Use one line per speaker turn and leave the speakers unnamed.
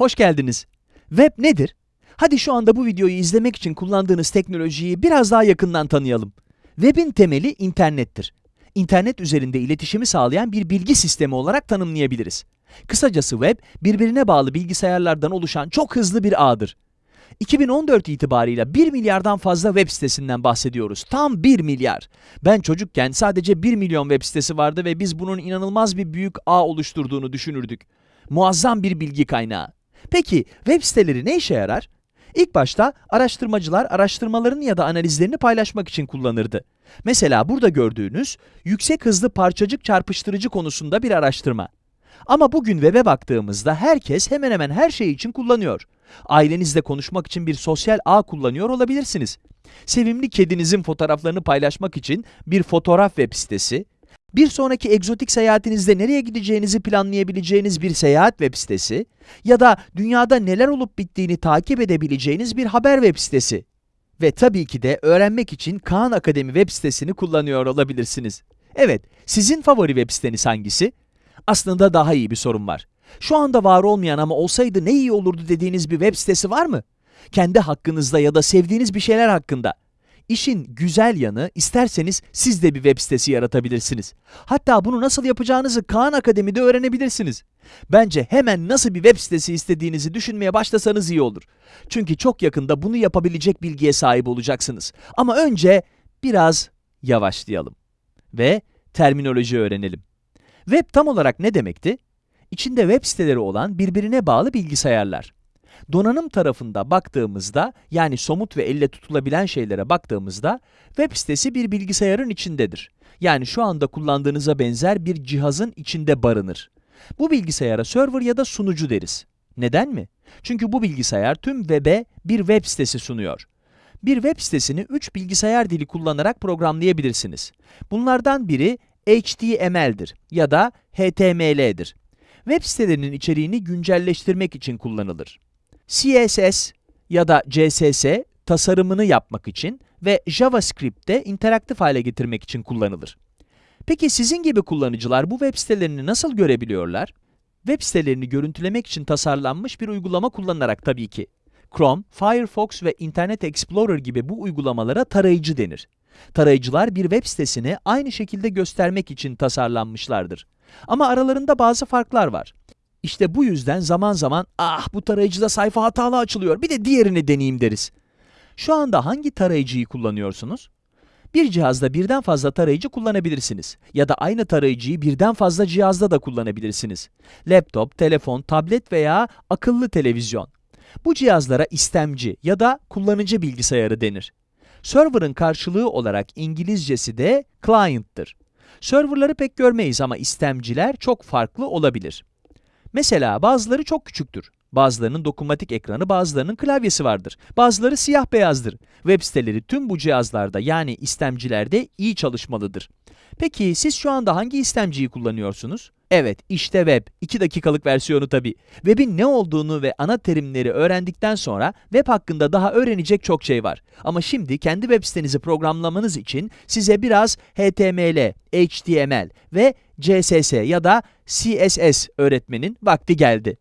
Hoş geldiniz. Web nedir? Hadi şu anda bu videoyu izlemek için kullandığınız teknolojiyi biraz daha yakından tanıyalım. Web'in temeli internettir. İnternet üzerinde iletişimi sağlayan bir bilgi sistemi olarak tanımlayabiliriz. Kısacası web, birbirine bağlı bilgisayarlardan oluşan çok hızlı bir ağdır. 2014 itibarıyla 1 milyardan fazla web sitesinden bahsediyoruz. Tam 1 milyar. Ben çocukken sadece 1 milyon web sitesi vardı ve biz bunun inanılmaz bir büyük ağ oluşturduğunu düşünürdük. Muazzam bir bilgi kaynağı. Peki web siteleri ne işe yarar? İlk başta araştırmacılar araştırmalarını ya da analizlerini paylaşmak için kullanırdı. Mesela burada gördüğünüz yüksek hızlı parçacık çarpıştırıcı konusunda bir araştırma. Ama bugün web'e baktığımızda herkes hemen hemen her şey için kullanıyor. Ailenizle konuşmak için bir sosyal ağ kullanıyor olabilirsiniz. Sevimli kedinizin fotoğraflarını paylaşmak için bir fotoğraf web sitesi, bir sonraki egzotik seyahatinizde nereye gideceğinizi planlayabileceğiniz bir seyahat web sitesi ya da dünyada neler olup bittiğini takip edebileceğiniz bir haber web sitesi. Ve tabii ki de öğrenmek için Kaan Akademi web sitesini kullanıyor olabilirsiniz. Evet, sizin favori web siteniz hangisi? Aslında daha iyi bir sorun var. Şu anda var olmayan ama olsaydı ne iyi olurdu dediğiniz bir web sitesi var mı? Kendi hakkınızda ya da sevdiğiniz bir şeyler hakkında. İşin güzel yanı, isterseniz siz de bir web sitesi yaratabilirsiniz. Hatta bunu nasıl yapacağınızı Kaan Akademi'de öğrenebilirsiniz. Bence hemen nasıl bir web sitesi istediğinizi düşünmeye başlasanız iyi olur. Çünkü çok yakında bunu yapabilecek bilgiye sahip olacaksınız. Ama önce biraz yavaşlayalım ve terminoloji öğrenelim. Web tam olarak ne demekti? İçinde web siteleri olan birbirine bağlı bilgisayarlar. Donanım tarafında baktığımızda, yani somut ve elle tutulabilen şeylere baktığımızda, web sitesi bir bilgisayarın içindedir. Yani şu anda kullandığınıza benzer bir cihazın içinde barınır. Bu bilgisayara server ya da sunucu deriz. Neden mi? Çünkü bu bilgisayar tüm web'e bir web sitesi sunuyor. Bir web sitesini 3 bilgisayar dili kullanarak programlayabilirsiniz. Bunlardan biri HTML'dir ya da HTML'dir. Web sitelerinin içeriğini güncelleştirmek için kullanılır. CSS ya da CSS tasarımını yapmak için ve JavaScript'te interaktif hale getirmek için kullanılır. Peki sizin gibi kullanıcılar bu web sitelerini nasıl görebiliyorlar? Web sitelerini görüntülemek için tasarlanmış bir uygulama kullanarak tabii ki. Chrome, Firefox ve Internet Explorer gibi bu uygulamalara tarayıcı denir. Tarayıcılar bir web sitesini aynı şekilde göstermek için tasarlanmışlardır. Ama aralarında bazı farklar var. İşte bu yüzden zaman zaman ah bu tarayıcıda sayfa hatalı açılıyor bir de diğerini deneyeyim deriz. Şu anda hangi tarayıcıyı kullanıyorsunuz? Bir cihazda birden fazla tarayıcı kullanabilirsiniz ya da aynı tarayıcıyı birden fazla cihazda da kullanabilirsiniz. Laptop, telefon, tablet veya akıllı televizyon. Bu cihazlara istemci ya da kullanıcı bilgisayarı denir. Server'ın karşılığı olarak İngilizcesi de client'tır. Server'ları pek görmeyiz ama istemciler çok farklı olabilir. Mesela bazıları çok küçüktür. Bazılarının dokunmatik ekranı, bazılarının klavyesi vardır. Bazıları siyah beyazdır. Web siteleri tüm bu cihazlarda yani istemcilerde iyi çalışmalıdır. Peki siz şu anda hangi istemciyi kullanıyorsunuz? Evet, işte web. 2 dakikalık versiyonu tabii. Web'in ne olduğunu ve ana terimleri öğrendikten sonra web hakkında daha öğrenecek çok şey var. Ama şimdi kendi web sitenizi programlamanız için size biraz HTML, HTML ve CSS ya da CSS öğretmenin vakti geldi.